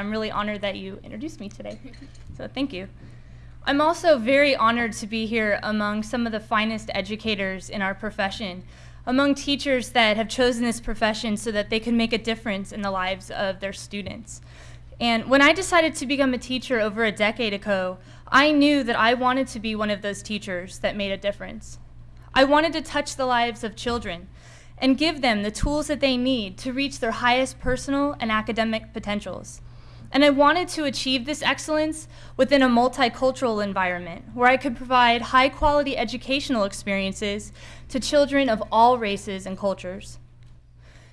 I'm really honored that you introduced me today. So thank you. I'm also very honored to be here among some of the finest educators in our profession, among teachers that have chosen this profession so that they can make a difference in the lives of their students. And when I decided to become a teacher over a decade ago, I knew that I wanted to be one of those teachers that made a difference. I wanted to touch the lives of children and give them the tools that they need to reach their highest personal and academic potentials. And I wanted to achieve this excellence within a multicultural environment where I could provide high quality educational experiences to children of all races and cultures.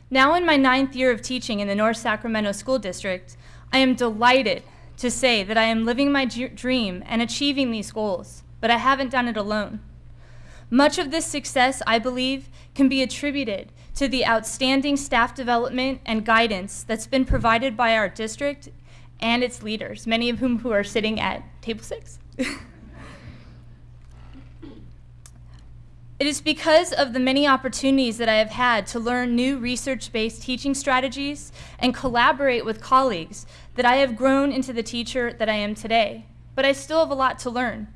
Now in my ninth year of teaching in the North Sacramento School District, I am delighted to say that I am living my dream and achieving these goals, but I haven't done it alone. Much of this success, I believe, can be attributed to the outstanding staff development and guidance that's been provided by our district and its leaders, many of whom who are sitting at table six. It is because of the many opportunities that I have had to learn new research-based teaching strategies and collaborate with colleagues that I have grown into the teacher that I am today. But I still have a lot to learn.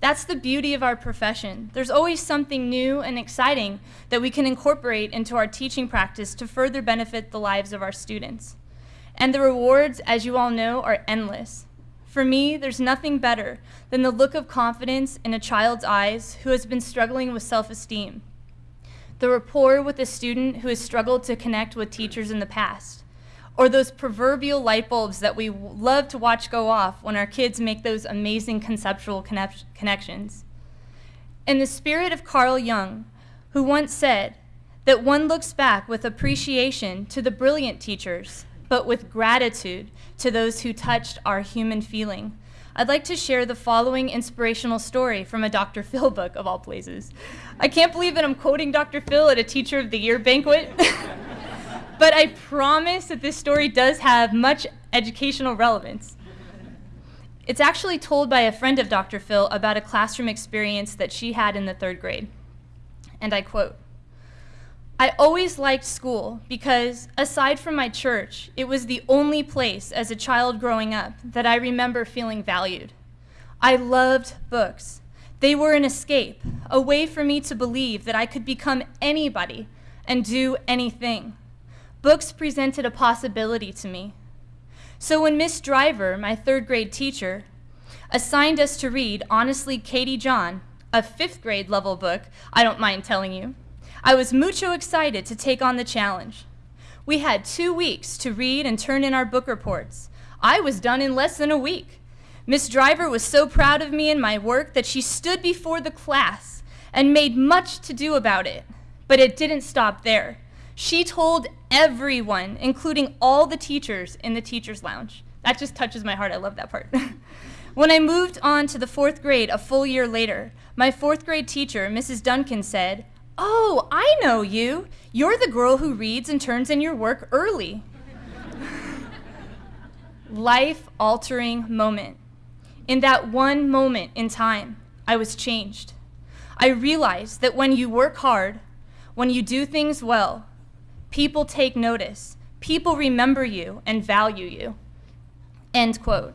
That's the beauty of our profession. There's always something new and exciting that we can incorporate into our teaching practice to further benefit the lives of our students. And the rewards, as you all know, are endless. For me, there's nothing better than the look of confidence in a child's eyes who has been struggling with self-esteem. The rapport with a student who has struggled to connect with teachers in the past or those proverbial light bulbs that we love to watch go off when our kids make those amazing conceptual connections. In the spirit of Carl Jung, who once said that one looks back with appreciation to the brilliant teachers, but with gratitude to those who touched our human feeling. I'd like to share the following inspirational story from a Dr. Phil book of all places. I can't believe that I'm quoting Dr. Phil at a Teacher of the Year banquet. but I promise that this story does have much educational relevance. It's actually told by a friend of Dr. Phil about a classroom experience that she had in the third grade. And I quote, I always liked school because, aside from my church, it was the only place as a child growing up that I remember feeling valued. I loved books. They were an escape, a way for me to believe that I could become anybody and do anything books presented a possibility to me. So when Miss Driver, my third grade teacher, assigned us to read Honestly Katie John, a fifth grade level book, I don't mind telling you, I was mucho excited to take on the challenge. We had two weeks to read and turn in our book reports. I was done in less than a week. Miss Driver was so proud of me and my work that she stood before the class and made much to do about it. But it didn't stop there. She told everyone, including all the teachers in the teacher's lounge. That just touches my heart. I love that part. when I moved on to the fourth grade a full year later, my fourth grade teacher, Mrs. Duncan, said, Oh, I know you. You're the girl who reads and turns in your work early. Life altering moment. In that one moment in time, I was changed. I realized that when you work hard, when you do things well, People take notice. People remember you and value you. End quote.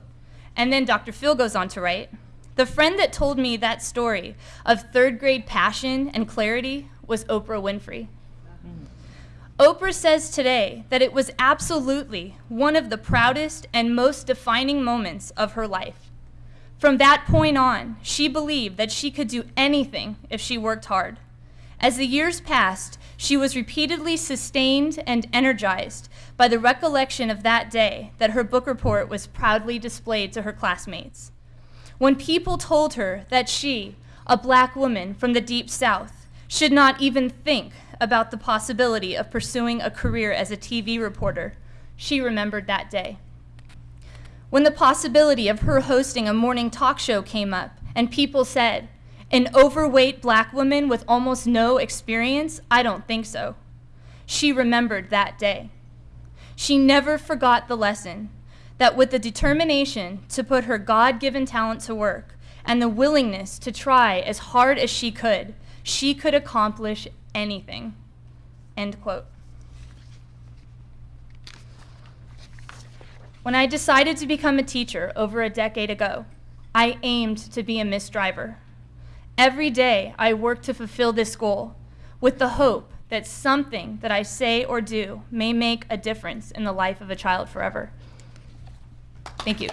And then Dr. Phil goes on to write, the friend that told me that story of third grade passion and clarity was Oprah Winfrey. Oprah says today that it was absolutely one of the proudest and most defining moments of her life. From that point on, she believed that she could do anything if she worked hard. As the years passed, she was repeatedly sustained and energized by the recollection of that day that her book report was proudly displayed to her classmates. When people told her that she, a black woman from the deep south, should not even think about the possibility of pursuing a career as a TV reporter, she remembered that day. When the possibility of her hosting a morning talk show came up and people said, an overweight black woman with almost no experience? I don't think so. She remembered that day. She never forgot the lesson that with the determination to put her God-given talent to work and the willingness to try as hard as she could, she could accomplish anything. End quote. When I decided to become a teacher over a decade ago, I aimed to be a Miss Driver. Every day, I work to fulfill this goal with the hope that something that I say or do may make a difference in the life of a child forever. Thank you.